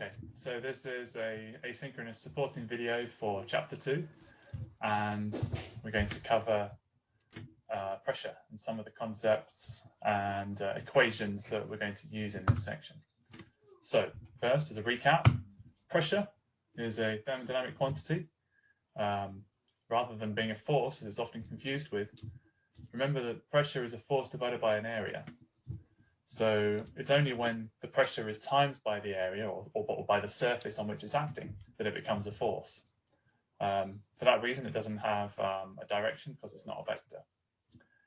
Okay, so this is a asynchronous supporting video for chapter two, and we're going to cover uh, pressure and some of the concepts and uh, equations that we're going to use in this section. So first, as a recap, pressure is a thermodynamic quantity. Um, rather than being a force, as it's often confused with, remember that pressure is a force divided by an area. So it's only when the pressure is times by the area or, or, or by the surface on which it's acting that it becomes a force. Um, for that reason, it doesn't have um, a direction because it's not a vector.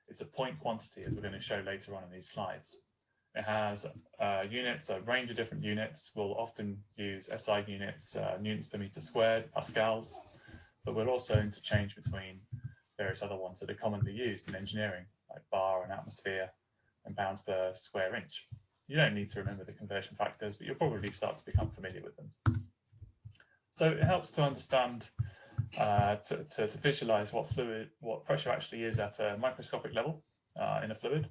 It's a point quantity, as we're going to show later on in these slides. It has uh, units, a range of different units. We'll often use SI units, uh, newtons per meter squared, pascals, but we'll also interchange between various other ones that are commonly used in engineering, like bar and atmosphere, and pounds per square inch. You don't need to remember the conversion factors, but you'll probably start to become familiar with them. So it helps to understand, uh, to, to, to, visualize what fluid, what pressure actually is at a microscopic level uh, in a fluid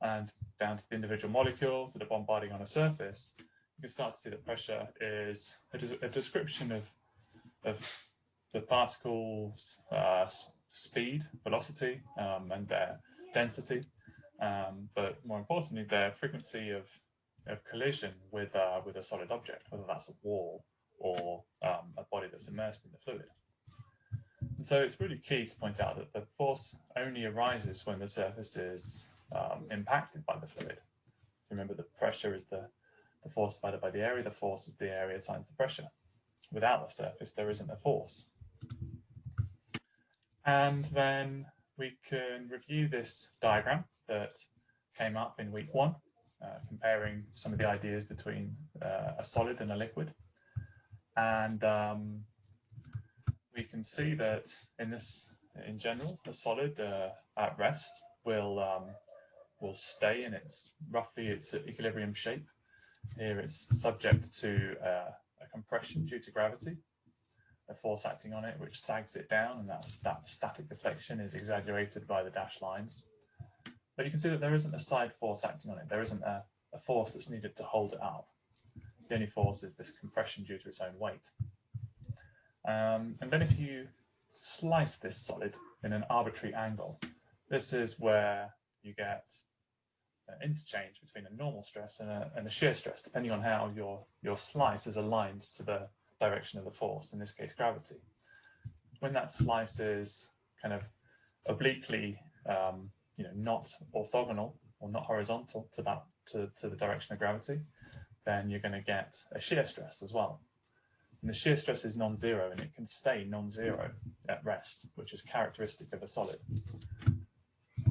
and down to the individual molecules that are bombarding on a surface, you can start to see that pressure is a, a description of, of the particles' uh, speed, velocity, um, and their density um, but more importantly, their frequency of, of collision with, uh, with a solid object, whether that's a wall or um, a body that's immersed in the fluid. And so it's really key to point out that the force only arises when the surface is um, impacted by the fluid. Remember the pressure is the, the force divided by the area, the force is the area times the pressure. Without the surface, there isn't a force. And then we can review this diagram that came up in week one, uh, comparing some of the ideas between uh, a solid and a liquid. And um, we can see that in this, in general, a solid uh, at rest will um, will stay in its roughly its equilibrium shape. Here it's subject to uh, a compression due to gravity, a force acting on it which sags it down, and that's, that static deflection is exaggerated by the dashed lines. But you can see that there isn't a side force acting on it. There isn't a, a force that's needed to hold it up. The only force is this compression due to its own weight. Um, and then if you slice this solid in an arbitrary angle, this is where you get an interchange between a normal stress and a, and a shear stress, depending on how your, your slice is aligned to the direction of the force, in this case gravity. When that slice is kind of obliquely um, you know, not orthogonal or not horizontal to that to, to the direction of gravity, then you're going to get a shear stress as well. And the shear stress is non-zero and it can stay non-zero at rest, which is characteristic of a solid.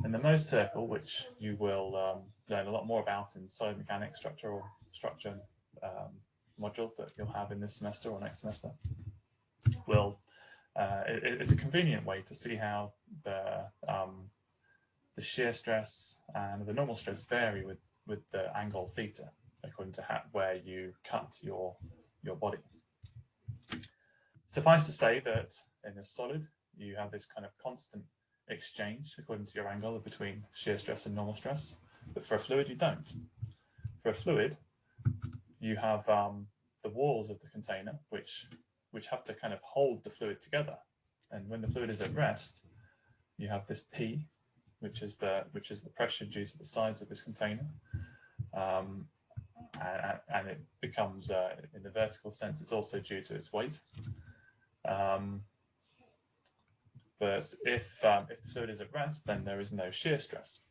In the Mohr's circle, which you will um, learn a lot more about in solid mechanics, structural structure um, module that you'll have in this semester or next semester, will uh, it, it's a convenient way to see how the um, the shear stress and the normal stress vary with, with the angle theta according to how, where you cut your, your body. Suffice to say that in a solid, you have this kind of constant exchange according to your angle between shear stress and normal stress, but for a fluid, you don't. For a fluid, you have um, the walls of the container, which, which have to kind of hold the fluid together. And when the fluid is at rest, you have this P, which is the which is the pressure due to the sides of this container. Um, and, and, it becomes, uh, in the vertical sense, it's also due to its weight. Um, but if, um, if the fluid is at rest, then there is no shear stress.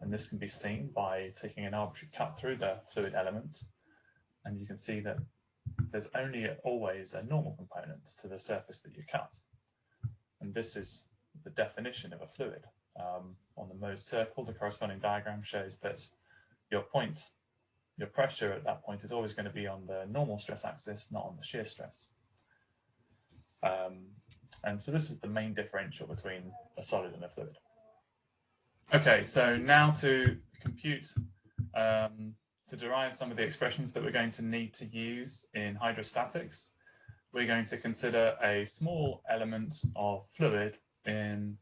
And this can be seen by taking an arbitrary cut through the fluid element. And you can see that there's only always a normal component to the surface that you cut. And this is the definition of a fluid um, on the Mohr's circle, the corresponding diagram shows that your point, your pressure at that point is always going to be on the normal stress axis, not on the shear stress. Um, and so this is the main differential between a solid and a fluid. Okay, so now to compute, um, to derive some of the expressions that we're going to need to use in hydrostatics, we're going to consider a small element of fluid in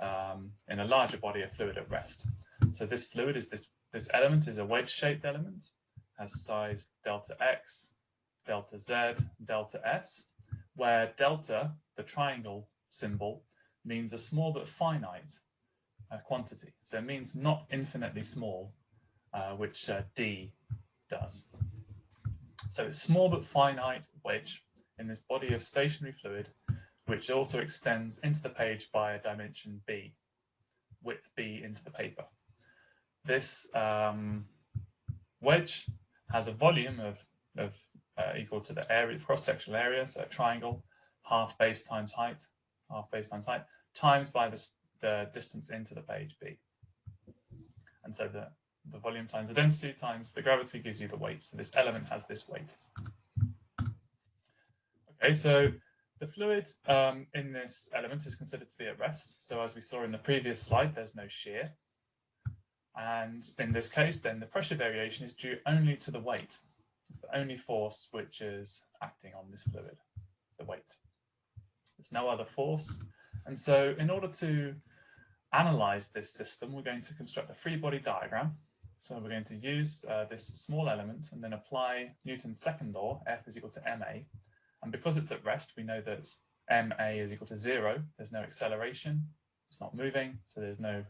um, in a larger body of fluid at rest. So this fluid is this, this element is a wedge shaped element, has size delta x, delta Z, delta S, where delta, the triangle symbol, means a small but finite uh, quantity. So it means not infinitely small, uh, which uh, D does. So it's small but finite wedge in this body of stationary fluid, which also extends into the page by a dimension B, width B into the paper. This um, wedge has a volume of, of uh, equal to the area, cross-sectional area, so a triangle, half base times height, half base times height, times by the, the distance into the page B. And so the, the volume times the density times the gravity gives you the weight. So this element has this weight. Okay, so the fluid um, in this element is considered to be at rest. So as we saw in the previous slide, there's no shear. And in this case, then the pressure variation is due only to the weight. It's the only force which is acting on this fluid, the weight. There's no other force. And so in order to analyze this system, we're going to construct a free body diagram. So we're going to use uh, this small element and then apply Newton's second law, F is equal to ma. And because it's at rest, we know that ma is equal to zero. There's no acceleration, it's not moving, so there's no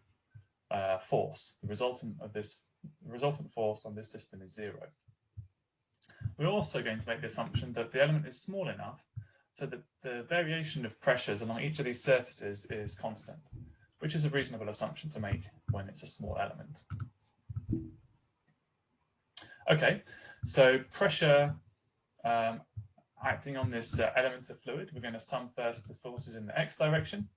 uh, force. The resultant of this the resultant force on this system is zero. We're also going to make the assumption that the element is small enough so that the variation of pressures along each of these surfaces is constant, which is a reasonable assumption to make when it's a small element. Okay, so pressure um, acting on this uh, element of fluid, we're going to sum first the forces in the x direction.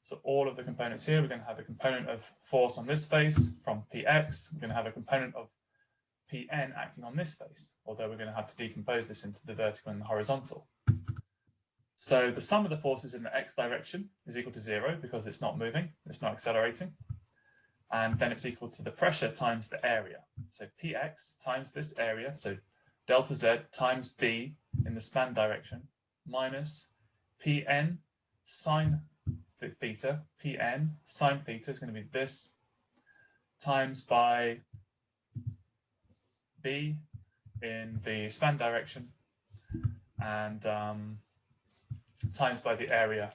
So all of the components here, we're going to have a component of force on this face from px. We're going to have a component of pn acting on this face, although we're going to have to decompose this into the vertical and the horizontal. So the sum of the forces in the x direction is equal to zero because it's not moving, it's not accelerating. And then it's equal to the pressure times the area. So px times this area, so delta z times b in the span direction, minus pn sine theta, pn sine theta is going to be this, times by b in the span direction, and um, times by the area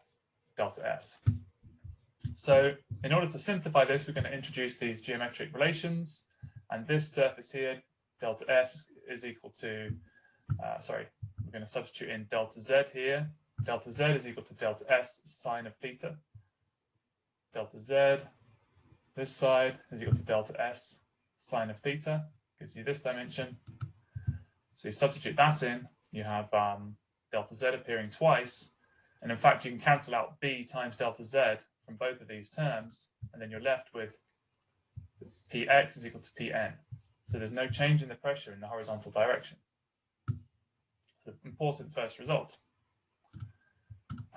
delta s. So in order to simplify this, we're going to introduce these geometric relations. And this surface here, delta s, is equal to, uh, sorry, we're going to substitute in delta z here. Delta z is equal to delta s sine of theta. Delta z, this side, is equal to delta s sine of theta. Gives you this dimension. So you substitute that in, you have um, delta z appearing twice, and in fact, you can cancel out b times delta z from both of these terms, and then you're left with px is equal to pn. So there's no change in the pressure in the horizontal direction. So important first result.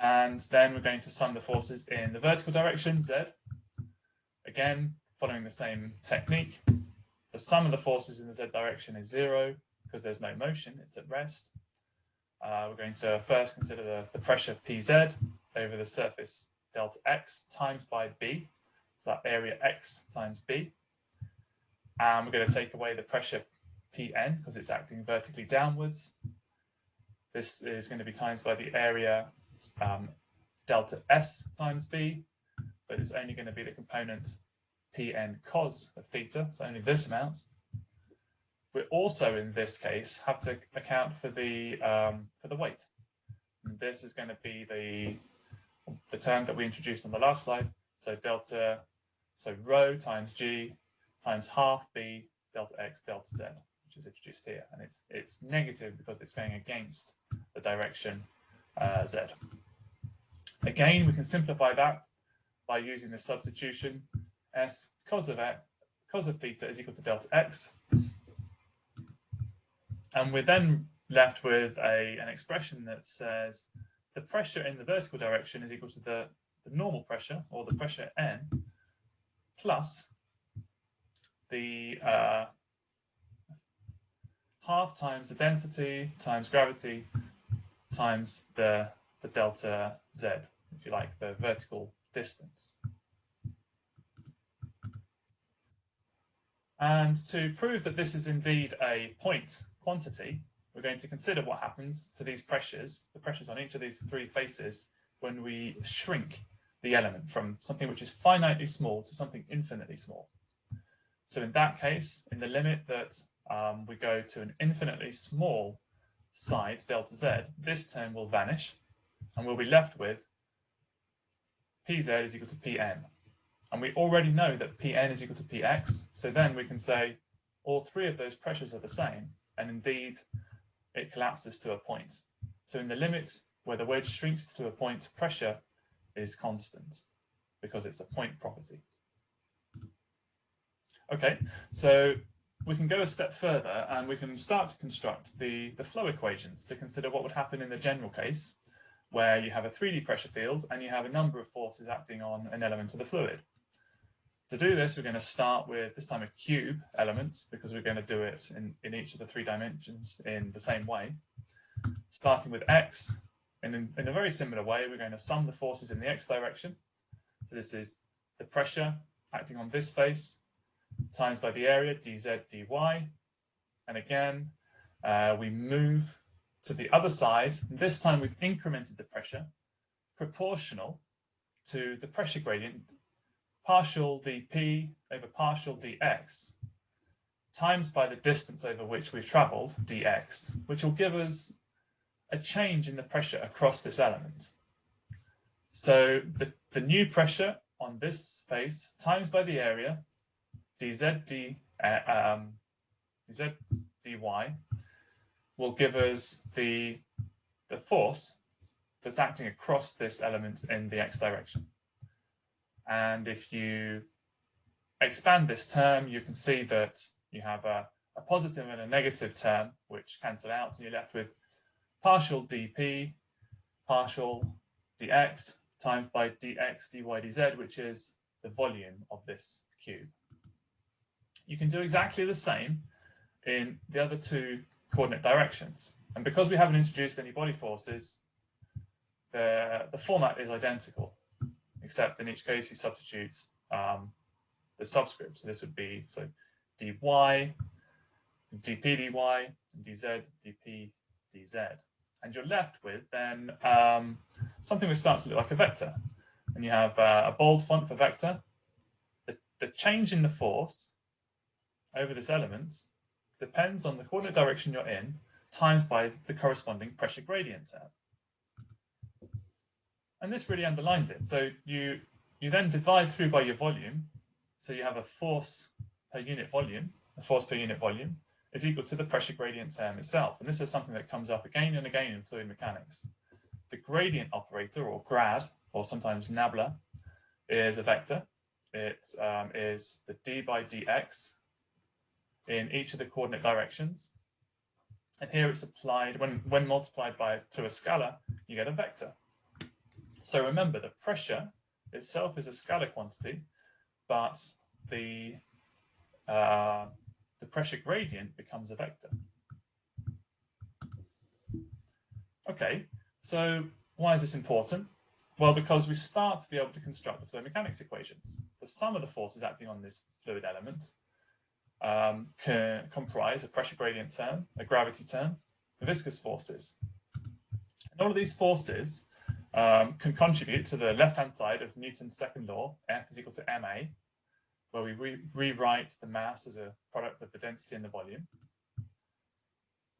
And then we're going to sum the forces in the vertical direction, z. Again, following the same technique. The sum of the forces in the z direction is zero because there's no motion, it's at rest. Uh, we're going to first consider the, the pressure Pz over the surface delta x times by b, so that area x times b. And we're going to take away the pressure Pn because it's acting vertically downwards. This is going to be times by the area um, delta S times B, but it's only going to be the component Pn cos of theta, so only this amount we also, in this case, have to account for the um, for the weight. And this is going to be the the term that we introduced on the last slide. So delta, so rho times g times half b delta x delta z, which is introduced here, and it's it's negative because it's going against the direction uh, z. Again, we can simplify that by using the substitution s cos of x cos of theta is equal to delta x and we're then left with a, an expression that says the pressure in the vertical direction is equal to the, the normal pressure or the pressure N plus the uh, half times the density times gravity times the, the delta Z, if you like, the vertical distance. And to prove that this is indeed a point quantity, we're going to consider what happens to these pressures, the pressures on each of these three faces, when we shrink the element from something which is finitely small to something infinitely small. So in that case, in the limit that um, we go to an infinitely small side, delta z, this term will vanish, and we'll be left with pz is equal to pn. And we already know that pn is equal to px, so then we can say all three of those pressures are the same, and indeed it collapses to a point. So in the limit where the wedge shrinks to a point, pressure is constant because it's a point property. Okay, so we can go a step further and we can start to construct the, the flow equations to consider what would happen in the general case where you have a 3D pressure field and you have a number of forces acting on an element of the fluid. To do this, we're going to start with this time a cube element because we're going to do it in, in each of the three dimensions in the same way. Starting with x, and in, in a very similar way, we're going to sum the forces in the x direction. So this is the pressure acting on this face times by the area, dz, dy. And again, uh, we move to the other side. This time we've incremented the pressure proportional to the pressure gradient partial dp over partial dx times by the distance over which we've travelled, dx, which will give us a change in the pressure across this element. So the, the new pressure on this face times by the area, dz, uh, um, dy, will give us the, the force that's acting across this element in the x direction. And if you expand this term, you can see that you have a, a positive and a negative term, which cancel out, and you're left with partial dp, partial dx, times by dx, dy, dz, which is the volume of this cube. You can do exactly the same in the other two coordinate directions. And because we haven't introduced any body forces, the, the format is identical except in each case you substitute um, the subscript. So this would be so dy, dp dy, dz, dp, dz. And you're left with then um, something which starts to look like a vector. And you have uh, a bold font for vector. The, the change in the force over this element depends on the coordinate direction you're in times by the corresponding pressure gradient term. And this really underlines it. So you, you then divide through by your volume. So you have a force per unit volume, a force per unit volume is equal to the pressure gradient term itself. And this is something that comes up again and again in fluid mechanics. The gradient operator or grad, or sometimes nabla, is a vector. It um, is the d by dx in each of the coordinate directions. And here it's applied, when, when multiplied by to a scalar, you get a vector. So remember, the pressure itself is a scalar quantity, but the uh, the pressure gradient becomes a vector. Okay, so why is this important? Well, because we start to be able to construct the fluid mechanics equations. The sum of the forces acting on this fluid element um, can comprise a pressure gradient term, a gravity term, viscous forces. And all of these forces um, can contribute to the left-hand side of Newton's second law, F is equal to ma, where we re rewrite the mass as a product of the density and the volume.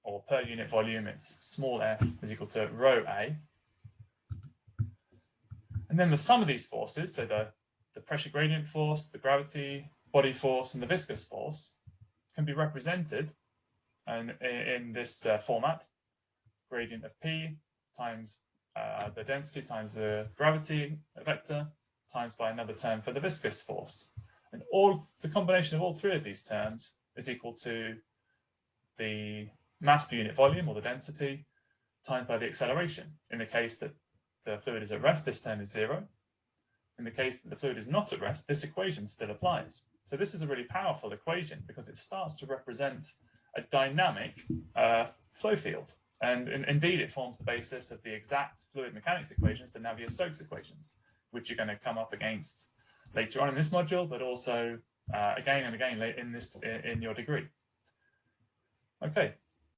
Or per unit volume, it's small f is equal to rho a. And then the sum of these forces, so the, the pressure gradient force, the gravity, body force, and the viscous force, can be represented and in this uh, format, gradient of p times uh, the density times the gravity vector times by another term for the viscous force. And all the combination of all three of these terms is equal to the mass per unit volume or the density times by the acceleration. In the case that the fluid is at rest, this term is zero. In the case that the fluid is not at rest, this equation still applies. So this is a really powerful equation because it starts to represent a dynamic uh, flow field. And in, indeed, it forms the basis of the exact fluid mechanics equations, the Navier-Stokes equations, which you're going to come up against later on in this module, but also uh, again and again in this in your degree. Okay,